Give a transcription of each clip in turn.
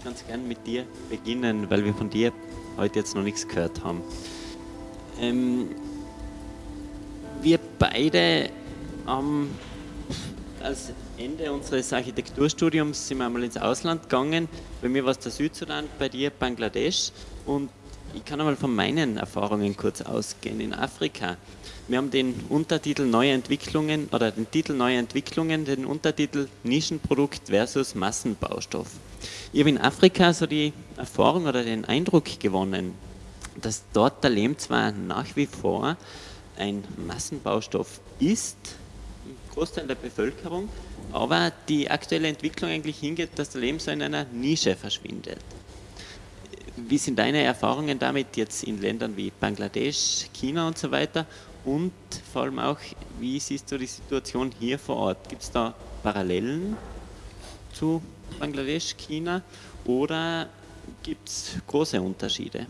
würde ganz gern mit dir beginnen, weil wir von dir heute jetzt noch nichts gehört haben. Ähm, wir beide haben als Ende unseres Architekturstudiums sind wir einmal ins Ausland gegangen. Bei mir war es der Südsudan, bei dir Bangladesch. Und ich kann einmal von meinen Erfahrungen kurz ausgehen. In Afrika, wir haben den Untertitel Neue Entwicklungen oder den Titel Neue Entwicklungen, den Untertitel Nischenprodukt versus Massenbaustoff. Ich habe in Afrika so die Erfahrung oder den Eindruck gewonnen, dass dort der Lehm zwar nach wie vor ein Massenbaustoff ist, im Großteil der Bevölkerung, aber die aktuelle Entwicklung eigentlich hingeht, dass der Lehm so in einer Nische verschwindet. Wie sind deine Erfahrungen damit jetzt in Ländern wie Bangladesch, China und so weiter? Und vor allem auch, wie siehst du die Situation hier vor Ort? Gibt es da Parallelen zu Bangladesch, China oder gibt es große Unterschiede?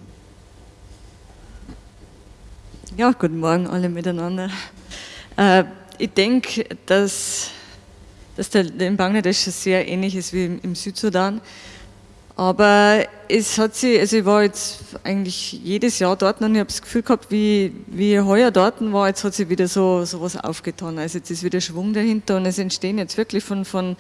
Ja, guten Morgen alle miteinander. Äh, ich denke, dass, dass der in Bangladesch sehr ähnlich ist wie im, im Südsudan. Aber es hat sich, also ich war jetzt eigentlich jedes Jahr dort und ich habe das Gefühl gehabt, wie, wie ich heuer dort war, jetzt hat sich wieder so, so was aufgetan. Also jetzt ist wieder Schwung dahinter und es entstehen jetzt wirklich von, von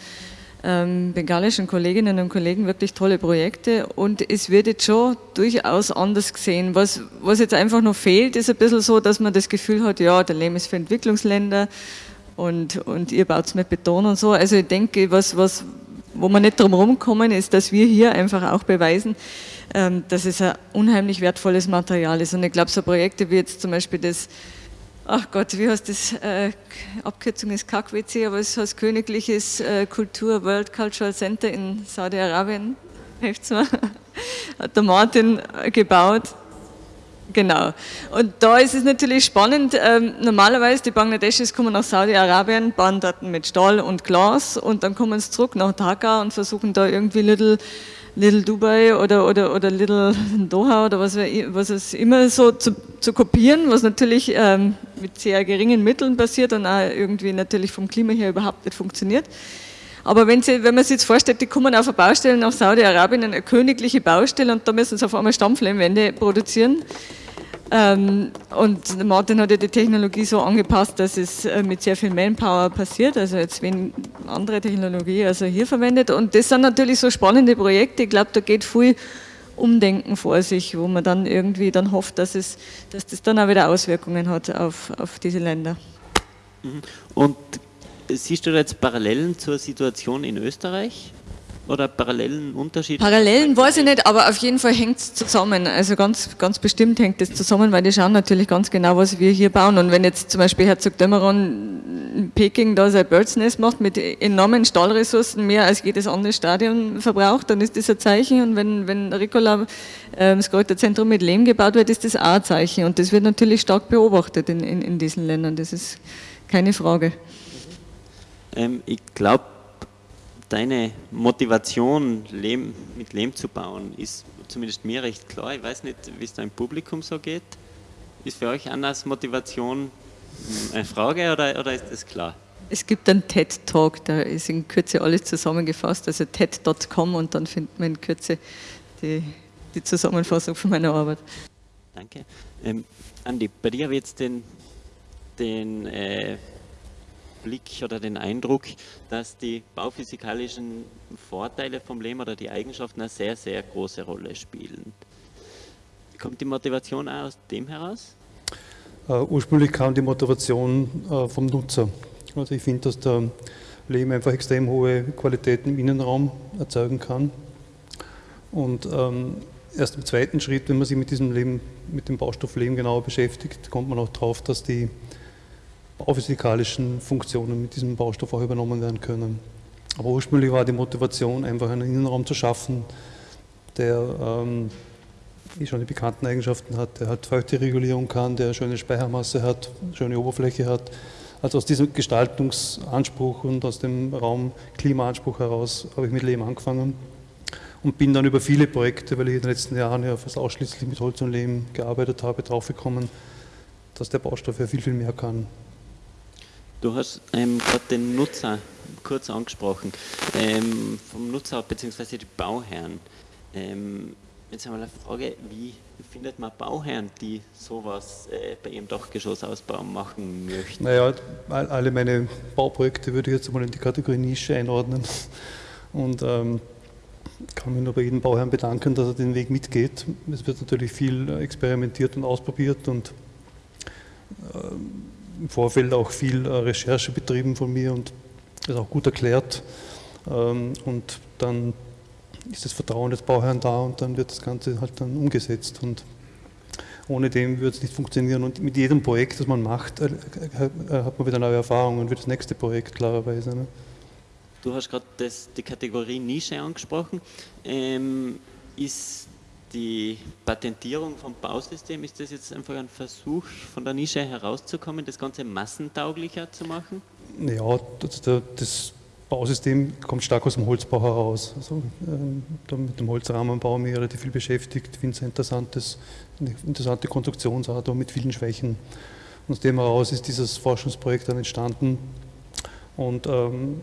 ähm, bengalischen Kolleginnen und Kollegen wirklich tolle Projekte und es wird jetzt schon durchaus anders gesehen. Was, was jetzt einfach noch fehlt, ist ein bisschen so, dass man das Gefühl hat, ja, der Lehm ist für Entwicklungsländer und, und ihr baut es mit Beton und so. Also ich denke, was, was, wo wir nicht drum rumkommen, ist, dass wir hier einfach auch beweisen, ähm, dass es ein unheimlich wertvolles Material ist. Und ich glaube, so Projekte wie jetzt zum Beispiel das, ach Gott, wie heißt das, äh, Abkürzung ist KAKWC, aber es heißt Königliches äh, Kultur World Cultural Center in Saudi-Arabien, hat der Martin äh, gebaut. Genau. Und da ist es natürlich spannend, ähm, normalerweise die Bangladeschis kommen nach Saudi-Arabien, bauen dort mit Stahl und Glas und dann kommen sie zurück nach Dhaka und versuchen da irgendwie Little, Little Dubai oder, oder, oder Little Doha oder was, was es immer so zu, zu kopieren, was natürlich ähm, mit sehr geringen Mitteln passiert und auch irgendwie natürlich vom Klima her überhaupt nicht funktioniert. Aber wenn, Sie, wenn man sich jetzt vorstellt, die kommen auf eine Baustelle nach Saudi-Arabien, eine königliche Baustelle und da müssen sie auf einmal Stampflehmwände produzieren, ähm, und Martin hat ja die Technologie so angepasst, dass es äh, mit sehr viel Manpower passiert, also jetzt wenn andere Technologie also hier verwendet. Und das sind natürlich so spannende Projekte. Ich glaube, da geht viel Umdenken vor sich, wo man dann irgendwie dann hofft, dass, es, dass das dann auch wieder Auswirkungen hat auf, auf diese Länder. Und siehst du jetzt Parallelen zur Situation in Österreich? oder parallelen Unterschied? Parallelen weiß ich nicht, aber auf jeden Fall hängt es zusammen. Also ganz, ganz bestimmt hängt es zusammen, weil die schauen natürlich ganz genau, was wir hier bauen. Und wenn jetzt zum Beispiel Herzog Dömeron in Peking da sein Birds Nest macht mit enormen Stahlressourcen, mehr als jedes andere Stadion verbraucht, dann ist das ein Zeichen. Und wenn, wenn Ricola, äh, das Kräuterzentrum mit Lehm gebaut wird, ist das auch ein Zeichen. Und das wird natürlich stark beobachtet in, in, in diesen Ländern. Das ist keine Frage. Ähm, ich glaube, deine Motivation, Lehm, mit Lehm zu bauen, ist zumindest mir recht klar. Ich weiß nicht, wie es da im Publikum so geht. Ist für euch Annas Motivation eine Frage oder, oder ist das klar? Es gibt einen TED-Talk, da ist in Kürze alles zusammengefasst, also TED.com und dann findet man in Kürze die, die Zusammenfassung von meiner Arbeit. Danke. Ähm, Andi, bei dir ich jetzt den, den äh, Blick oder den Eindruck, dass die bauphysikalischen Vorteile vom Lehm oder die Eigenschaften eine sehr, sehr große Rolle spielen. Kommt die Motivation auch aus dem heraus? Uh, ursprünglich kam die Motivation uh, vom Nutzer. Also ich finde, dass der Lehm einfach extrem hohe Qualitäten im Innenraum erzeugen kann. Und ähm, erst im zweiten Schritt, wenn man sich mit diesem Lehm, mit dem Baustoff Lehm genauer beschäftigt, kommt man auch darauf, dass die bauphysikalischen Funktionen mit diesem Baustoff auch übernommen werden können. Aber ursprünglich war die Motivation, einfach einen Innenraum zu schaffen, der ähm, wie schon die bekannten Eigenschaften hat, der halt Feuchteregulierung kann, der schöne Speichermasse hat, schöne Oberfläche hat. Also aus diesem Gestaltungsanspruch und aus dem Raumklimaanspruch heraus habe ich mit Lehm angefangen und bin dann über viele Projekte, weil ich in den letzten Jahren ja fast ausschließlich mit Holz und Lehm gearbeitet habe, draufgekommen, dass der Baustoff ja viel, viel mehr kann. Du hast ähm, gerade den Nutzer kurz angesprochen, ähm, vom Nutzer bzw. die Bauherren. Ähm, jetzt einmal eine Frage, wie findet man Bauherren, die sowas äh, bei ihrem Dachgeschossausbau machen möchten? Naja, alle meine Bauprojekte würde ich jetzt mal in die Kategorie Nische einordnen und ähm, kann mich nur bei jedem Bauherrn bedanken, dass er den Weg mitgeht. Es wird natürlich viel experimentiert und ausprobiert und ähm, im Vorfeld auch viel äh, Recherche betrieben von mir und das auch gut erklärt. Ähm, und dann ist das Vertrauen des Bauherrn da und dann wird das Ganze halt dann umgesetzt. Und ohne dem würde es nicht funktionieren. Und mit jedem Projekt, das man macht, äh, äh, hat man wieder neue Erfahrungen für das nächste Projekt, klarerweise. Ne? Du hast gerade die Kategorie Nische angesprochen. Ähm, ist die Patentierung vom Bausystem, ist das jetzt einfach ein Versuch, von der Nische herauszukommen, das Ganze massentauglicher zu machen? Ja, das, Bausystem kommt stark aus dem Holzbau heraus. Also, äh, mit dem Holzrahmenbau mich relativ viel beschäftigt. Finde es ein interessantes, eine interessante Konstruktionsart, aber mit vielen Schwächen. Und aus dem heraus ist dieses Forschungsprojekt dann entstanden. Und ähm,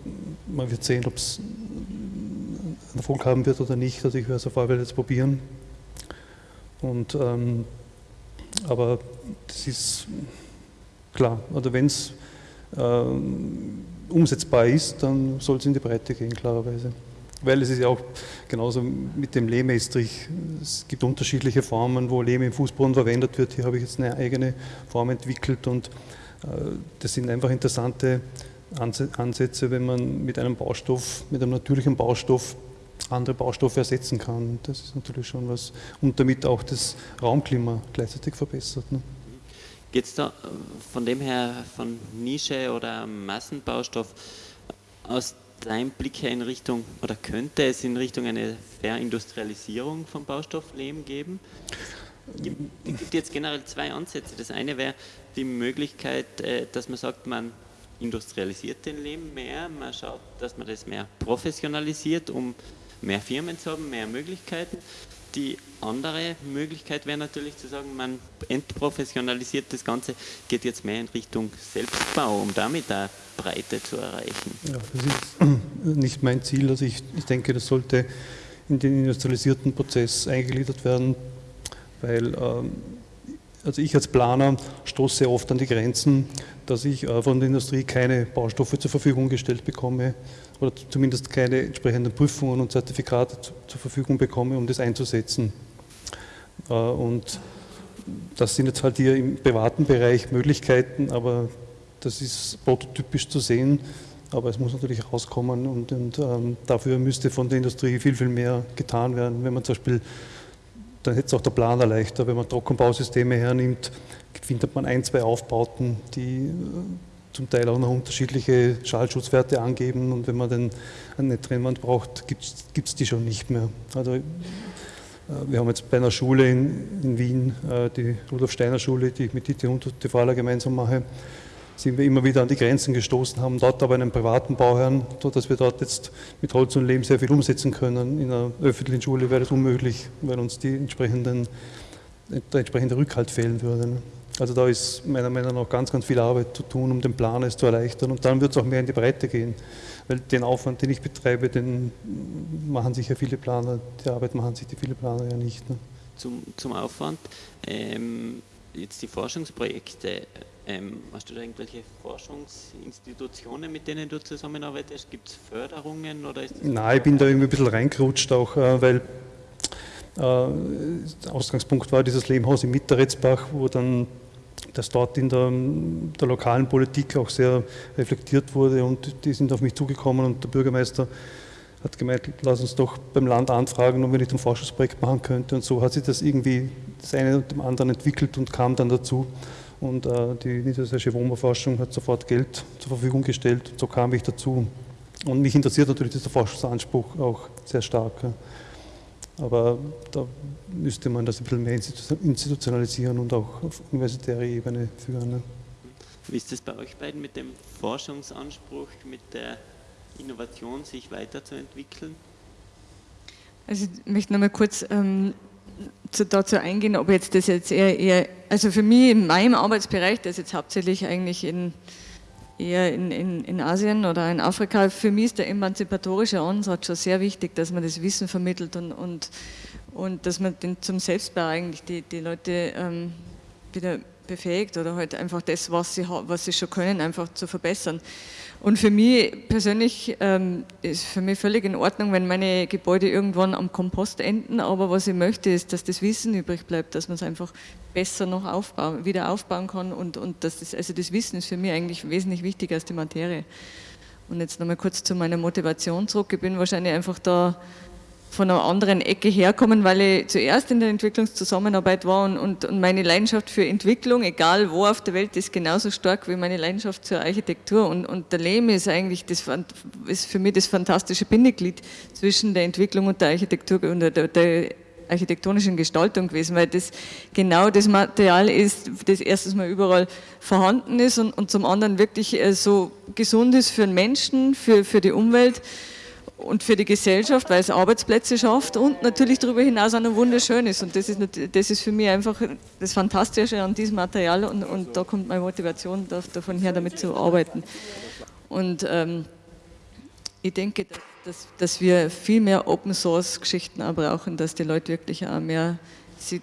man wird sehen, ob es Erfolg haben wird oder nicht. Also ich werde es auf alle Fälle jetzt probieren. Und, ähm, aber das ist klar, oder wenn es ähm, umsetzbar ist, dann soll es in die Breite gehen, klarerweise. Weil es ist ja auch genauso mit dem Lehmestrich. Es gibt unterschiedliche Formen, wo Lehm im Fußboden verwendet wird. Hier habe ich jetzt eine eigene Form entwickelt und äh, das sind einfach interessante Ansätze, wenn man mit einem Baustoff, mit einem natürlichen Baustoff andere Baustoffe ersetzen kann. Das ist natürlich schon was und damit auch das Raumklima gleichzeitig verbessert. Ne? Geht es da äh, von dem her von Nische oder Massenbaustoff aus deinem Blick her in Richtung, oder könnte es in Richtung eine Verindustrialisierung von Baustofflehm geben? Es gibt jetzt generell zwei Ansätze. Das eine wäre die Möglichkeit, äh, dass man sagt, man industrialisiert den Lehm mehr, man schaut, dass man das mehr professionalisiert, um mehr Firmen zu haben, mehr Möglichkeiten. Die andere Möglichkeit wäre natürlich zu sagen, man entprofessionalisiert das Ganze, geht jetzt mehr in Richtung Selbstbau, um damit eine Breite zu erreichen. Ja, das ist nicht mein Ziel. Also ich, ich denke, das sollte in den industrialisierten Prozess eingegliedert werden, weil ähm, also ich als Planer stoße oft an die Grenzen, dass ich äh, von der Industrie keine Baustoffe zur Verfügung gestellt bekomme oder zumindest keine entsprechenden Prüfungen und Zertifikate zur Verfügung bekomme, um das einzusetzen. Äh, und das sind jetzt halt hier im privaten Bereich Möglichkeiten, aber das ist prototypisch zu sehen, aber es muss natürlich rauskommen und, und ähm, dafür müsste von der Industrie viel, viel mehr getan werden. Wenn man zum Beispiel, dann hätte es auch der Planer leichter, wenn man Trockenbausysteme hernimmt, findet man ein, zwei Aufbauten, die äh, zum Teil auch noch unterschiedliche Schallschutzwerte angeben und wenn man dann eine Trennwand braucht, gibt es die schon nicht mehr. Also äh, wir haben jetzt bei einer Schule in, in Wien, äh, die Rudolf Steiner Schule, die ich mit Dieter und Tefala gemeinsam mache, sind wir immer wieder an die Grenzen gestoßen, haben dort aber einen privaten Bauherrn, sodass wir dort jetzt mit Holz und Lehm sehr viel umsetzen können. In einer öffentlichen Schule wäre das unmöglich, weil uns die entsprechenden, der entsprechende Rückhalt fehlen würde. Also da ist meiner Meinung nach ganz, ganz viel Arbeit zu tun, um den Plan es zu erleichtern. Und dann wird es auch mehr in die Breite gehen. Weil den Aufwand, den ich betreibe, den machen sich ja viele Planer, die Arbeit machen sich die viele Planer ja nicht. Ne? Zum, zum Aufwand, ähm, jetzt die Forschungsprojekte, ähm, hast du da irgendwelche Forschungsinstitutionen, mit denen du zusammenarbeitest? Gibt es Förderungen? Oder ist Nein, ich bin da irgendwie ein bisschen reingerutscht, auch äh, weil äh, Ausgangspunkt war dieses Lehmhaus in Mitterretzbach, wo dann das dort in der, der, lokalen Politik auch sehr reflektiert wurde und die sind auf mich zugekommen und der Bürgermeister hat gemeint, lass uns doch beim Land anfragen, ob wir nicht ein Forschungsprojekt machen könnten und so hat sich das irgendwie das eine und dem anderen entwickelt und kam dann dazu und äh, die niedersächsische Wohnbauforschung hat sofort Geld zur Verfügung gestellt und so kam ich dazu und mich interessiert natürlich dieser Forschungsanspruch auch sehr stark. Aber da müsste man das ein bisschen mehr institutionalisieren und auch auf universitärer Ebene führen. Wie ist das bei euch beiden mit dem Forschungsanspruch, mit der Innovation, sich weiterzuentwickeln? Also ich möchte nochmal kurz ähm, dazu eingehen, ob jetzt das jetzt eher, eher, also für mich in meinem Arbeitsbereich, das jetzt hauptsächlich eigentlich in eher in, in, in Asien oder in Afrika. Für mich ist der emanzipatorische Ansatz schon sehr wichtig, dass man das Wissen vermittelt und, und, und dass man den zum Selbstbau eigentlich die, die Leute ähm, wieder befähigt oder halt einfach das, was sie, was sie schon können, einfach zu verbessern. Und für mich persönlich ähm, ist für mich völlig in Ordnung, wenn meine Gebäude irgendwann am Kompost enden, aber was ich möchte, ist, dass das Wissen übrig bleibt, dass man es einfach besser noch aufbauen, wieder aufbauen kann und, und dass das, also das Wissen ist für mich eigentlich wesentlich wichtiger als die Materie. Und jetzt nochmal kurz zu meiner Motivation zurück. Ich bin wahrscheinlich einfach da von einer anderen Ecke herkommen, weil ich zuerst in der Entwicklungszusammenarbeit war und, und, und, meine Leidenschaft für Entwicklung, egal wo auf der Welt, ist genauso stark wie meine Leidenschaft zur Architektur. Und, und der Lehm ist eigentlich das, ist für mich das fantastische Bindeglied zwischen der Entwicklung und der Architektur und der, der, architektonischen Gestaltung gewesen, weil das genau das Material ist, das erstens mal überall vorhanden ist und, und zum anderen wirklich äh, so gesund ist für den Menschen, für, für die Umwelt und für die Gesellschaft, weil es Arbeitsplätze schafft und natürlich darüber hinaus auch noch wunderschön ist. Und das ist, das ist für mich einfach das Fantastische an diesem Material und, und da kommt meine Motivation davon her, damit zu arbeiten. Und ähm, ich denke, dass, dass wir viel mehr Open Source Geschichten auch brauchen, dass die Leute wirklich auch mehr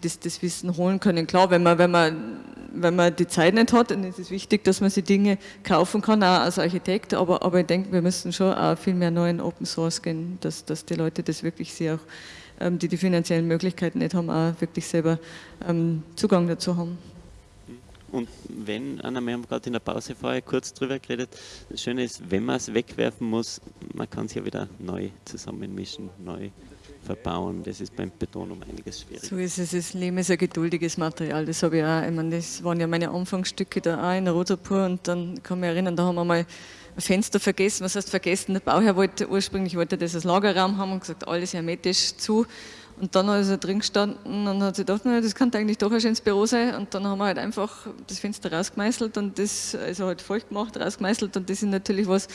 das, das Wissen holen können. Klar, wenn man, wenn, man, wenn man die Zeit nicht hat, dann ist es wichtig, dass man sich Dinge kaufen kann, auch als Architekt, aber, aber ich denke, wir müssen schon auch viel mehr neu in Open Source gehen, dass, dass die Leute das wirklich sehr auch, ähm, die die finanziellen Möglichkeiten nicht haben, auch wirklich selber ähm, Zugang dazu haben. Und wenn, Anna, wir haben gerade in der Pause vorher kurz drüber geredet, das Schöne ist, wenn man es wegwerfen muss, man kann es ja wieder neu zusammenmischen, neu verbauen. Das ist beim Beton um einiges schwieriger. So ist es. Das Lehm ist ein geduldiges Material. Das habe ich auch. Ich meine, das waren ja meine Anfangsstücke da auch in Rotapur und dann kann ich mich erinnern, da haben wir mal ein Fenster vergessen. Was heißt vergessen? Der Bauherr wollte ursprünglich wollte das als Lagerraum haben und gesagt, alles hermetisch zu. Und dann ist er drin gestanden und hat sich gedacht, das könnte eigentlich doch ein schönes Büro sein. Und dann haben wir halt einfach das Fenster rausgemeißelt und das, also halt feucht gemacht, rausgemeißelt. Und das ist natürlich was,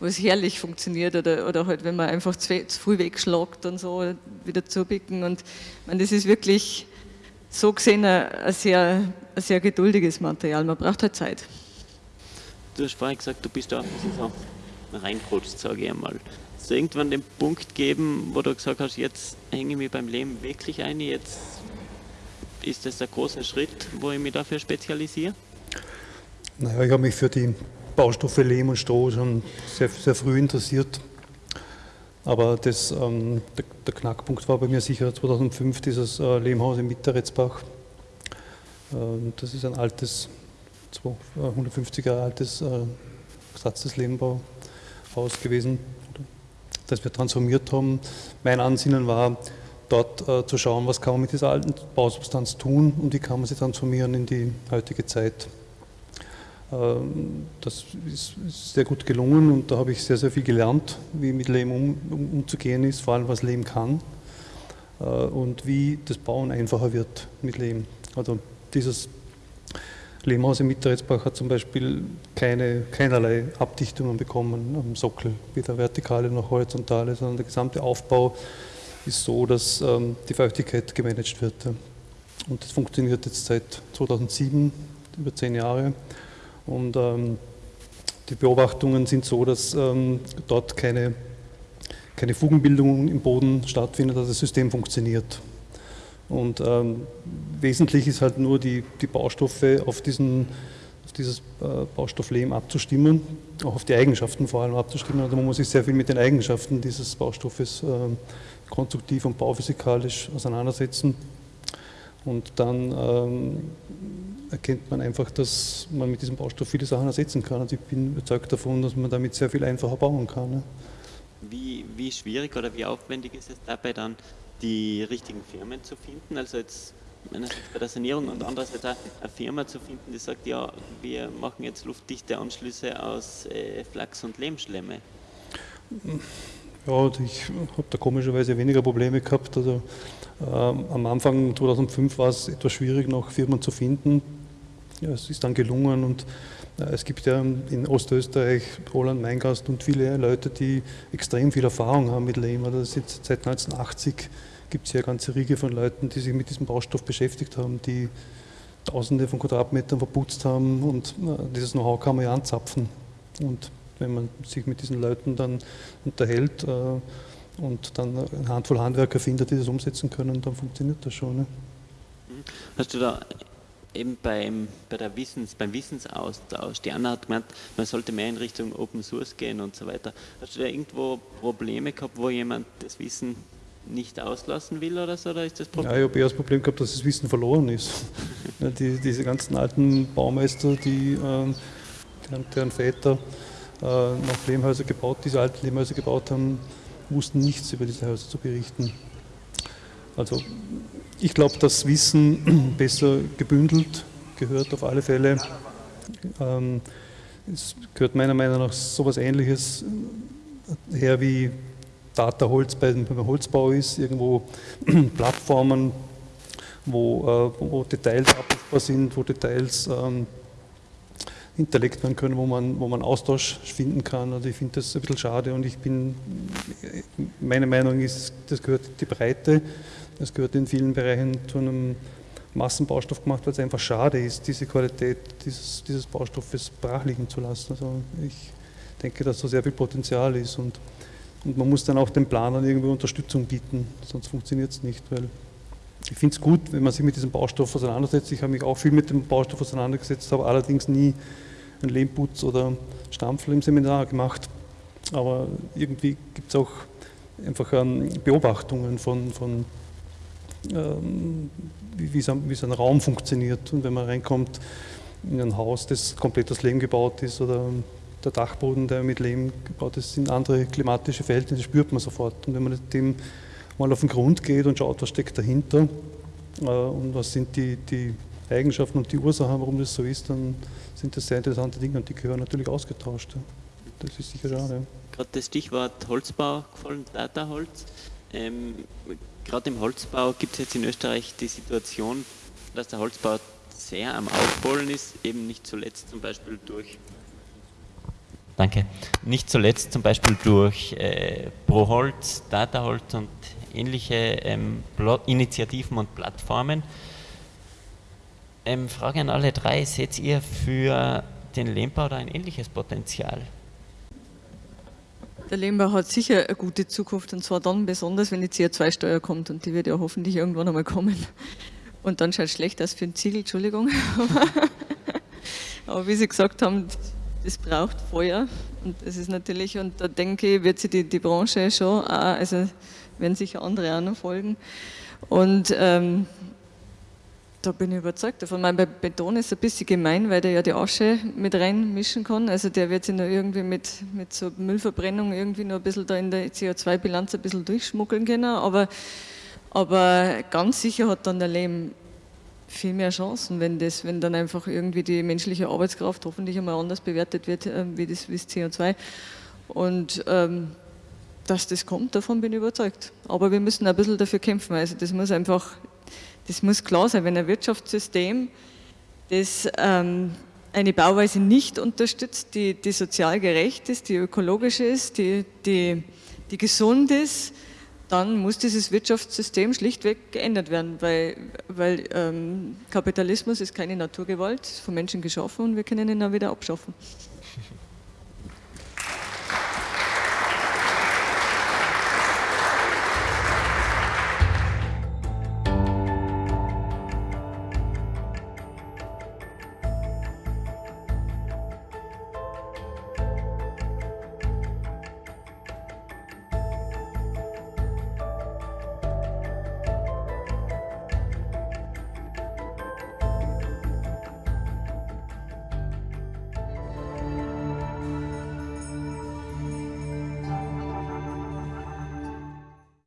was herrlich funktioniert. Oder, oder halt, wenn man einfach zu, zu früh wegschlagt und so, wieder zubicken. Und meine, das ist wirklich so gesehen ein, ein, sehr, ein sehr geduldiges Material. Man braucht halt Zeit. Du hast vorhin gesagt, du bist da so reingerutscht, sage ich einmal es irgendwann den Punkt geben, wo du gesagt hast, jetzt hänge ich mich beim Leben wirklich ein, jetzt ist das der große Schritt, wo ich mich dafür spezialisiere? Naja, ich habe mich für die Baustoffe Lehm und Stroh schon sehr, sehr früh interessiert. Aber das, ähm, der, der, Knackpunkt war bei mir sicher 2005 dieses äh, Lehmhaus in Mitteretzbach. Ähm, das ist ein altes, 150 Jahre altes äh, Satz des Lehmbauhaus gewesen das wir transformiert haben. Mein Ansinnen war, dort äh, zu schauen, was kann man mit dieser alten Bausubstanz tun und wie kann man sie transformieren in die heutige Zeit. Ähm, das ist, ist, sehr gut gelungen und da habe ich sehr, sehr viel gelernt, wie mit Lehm um, um, umzugehen ist, vor allem was Lehm kann äh, und wie das Bauen einfacher wird mit Lehm. Also dieses Lehmhaus im Mitteretzbach hat zum Beispiel keine, keinerlei Abdichtungen bekommen am Sockel, weder vertikale noch horizontale, sondern der gesamte Aufbau ist so, dass ähm, die Feuchtigkeit gemanagt wird. Und das funktioniert jetzt seit 2007, über zehn Jahre. Und ähm, die Beobachtungen sind so, dass ähm, dort keine, keine Fugenbildung im Boden stattfindet, dass das System funktioniert. Und ähm, wesentlich ist halt nur die, die Baustoffe auf, diesen, auf dieses äh, Baustofflehm abzustimmen, auch auf die Eigenschaften vor allem abzustimmen. Also man muss sich sehr viel mit den Eigenschaften dieses Baustoffes äh, konstruktiv und bauphysikalisch auseinandersetzen. Und dann ähm, erkennt man einfach, dass man mit diesem Baustoff viele Sachen ersetzen kann. Also ich bin überzeugt davon, dass man damit sehr viel einfacher bauen kann. Ne? Wie, wie schwierig oder wie aufwendig ist es dabei dann, die richtigen Firmen zu finden. Also jetzt einerseits bei der Sanierung und andererseits auch eine Firma zu finden, die sagt, ja, wir machen jetzt luftdichte Anschlüsse aus äh, Flachs und Lehmschlemme. Ja, ich habe da komischerweise weniger Probleme gehabt. Also, ähm, am Anfang 2005 war es etwas schwierig, noch Firmen zu finden. Ja, es ist dann gelungen und es gibt ja in Ostösterreich, Roland Meingast und viele Leute, die extrem viel Erfahrung haben mit Lehm. Also seit 1980 gibt es ja eine ganze Riege von Leuten, die sich mit diesem Baustoff beschäftigt haben, die Tausende von Quadratmetern verputzt haben und dieses Know-how kann man ja anzapfen. Und wenn man sich mit diesen Leuten dann unterhält äh, und dann eine Handvoll Handwerker findet, die das umsetzen können, dann funktioniert das schon. Ne? Hast du da eben beim, bei der Wissens, beim Wissensaustausch, die Anna hat gemeint, man sollte mehr in Richtung Open Source gehen und so weiter. Hast du da irgendwo Probleme gehabt, wo jemand das Wissen nicht auslassen will oder so? Oder ist das Problem? Ja, ich habe eher das Problem gehabt, dass das Wissen verloren ist. die, diese ganzen alten Baumeister, die, äh, deren, deren, Väter äh, noch Lehmhäuser gebaut, diese alten Lehmhäuser gebaut haben, wussten nichts über diese Häuser zu berichten. Also ich glaube, dass Wissen besser gebündelt gehört auf alle Fälle. Ähm, es gehört meiner Meinung nach so etwas Ähnliches her wie Data Holz beim, Holzbau ist, irgendwo Plattformen, wo, äh, wo Details abrufbar sind, wo Details ähm, hinterlegt werden können, wo man, wo man Austausch finden kann. Also ich finde das ein bisschen schade und ich bin, meine Meinung ist, das gehört die Breite, das gehört in vielen Bereichen zu einem Massenbaustoff gemacht, weil es einfach schade ist, diese Qualität dieses, dieses Baustoffes brach liegen zu lassen. Also ich denke, dass da sehr viel Potenzial ist und, und man muss dann auch den Planern irgendwie Unterstützung bieten, sonst funktioniert es nicht, weil ich finde es gut, wenn man sich mit diesem Baustoff auseinandersetzt. Ich habe mich auch viel mit dem Baustoff auseinandergesetzt, habe allerdings nie einen Lehmputz oder Stampfel im Seminar gemacht. Aber irgendwie gibt es auch einfach ähm, Beobachtungen von, von wie, wie, so, wie so ein Raum funktioniert. Und wenn man reinkommt in ein Haus, das komplett aus Lehm gebaut ist oder der Dachboden, der mit Lehm gebaut ist, sind andere klimatische Verhältnisse, spürt man sofort. Und wenn man dem mal auf den Grund geht und schaut, was steckt dahinter äh, und was sind die, die Eigenschaften und die Ursachen, warum das so ist, dann sind das sehr interessante Dinge und die gehören natürlich ausgetauscht. Das ist sicher schade. Gerade das Stichwort Holzbau gefallen, Dataholz. Ähm, Gerade im Holzbau gibt es jetzt in Österreich die Situation, dass der Holzbau sehr am Aufholen ist, eben nicht zuletzt zum Beispiel durch Danke. Nicht zuletzt zum Beispiel durch äh, ProHolz, Dataholz und ähnliche ähm, Initiativen und Plattformen. Ähm, Frage an alle drei, seht ihr für den Lehmbau da ein ähnliches Potenzial? Der Lehmbau hat sicher eine gute Zukunft und zwar dann besonders, wenn die CO2-Steuer kommt und die wird ja hoffentlich irgendwann einmal kommen. Und dann schaut es schlecht aus für den Ziegel, Entschuldigung. Aber wie Sie gesagt haben, es braucht Feuer und das ist natürlich, und da denke ich, wird sich die, die Branche schon, auch, also werden sicher andere auch noch folgen. Und ähm, da bin ich überzeugt davon. Mein Beton ist ein bisschen gemein, weil der ja die Asche mit reinmischen kann. Also der wird sich noch irgendwie mit, mit so Müllverbrennung irgendwie noch ein bisschen da in der CO2-Bilanz ein bisschen durchschmuggeln können. Aber, aber ganz sicher hat dann der Lehm viel mehr Chancen, wenn, das, wenn dann einfach irgendwie die menschliche Arbeitskraft hoffentlich einmal anders bewertet wird äh, wie, das, wie das CO2. Und ähm, dass das kommt, davon bin ich überzeugt. Aber wir müssen ein bisschen dafür kämpfen. Also das muss einfach, das muss klar sein, wenn ein Wirtschaftssystem, das ähm, eine Bauweise nicht unterstützt, die, die sozial gerecht ist, die ökologisch ist, die, die, die gesund ist, dann muss dieses Wirtschaftssystem schlichtweg geändert werden, weil, weil ähm, Kapitalismus ist keine Naturgewalt, ist von Menschen geschaffen und wir können ihn auch wieder abschaffen.